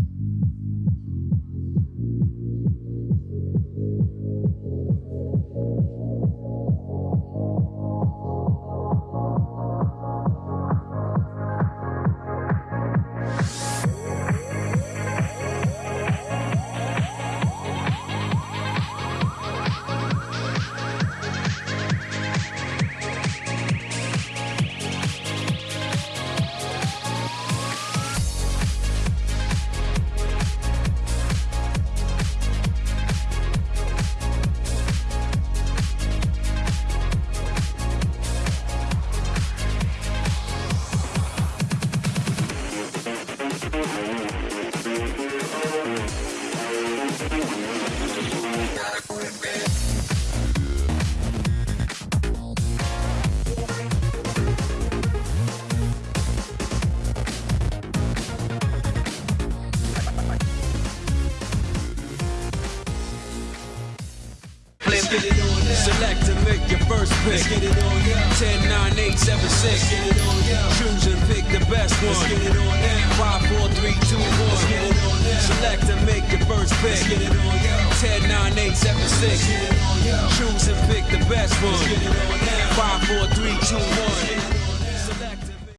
Thank you. Get it on now. Select and make your first pick. Let's get it on now. 10, 9, 8, 7, 6. Let's get it on now. Choose and pick the best one. Let's get it on now. 5, 4, 3, 2, 1. Let's get it on now. Select and make your first pick. Let's get it on now. 10, 9, 8, 7, 6. Let's get it on now. Choose and pick the best one. Let's get it on now. 5, 4, 3, 2, 1.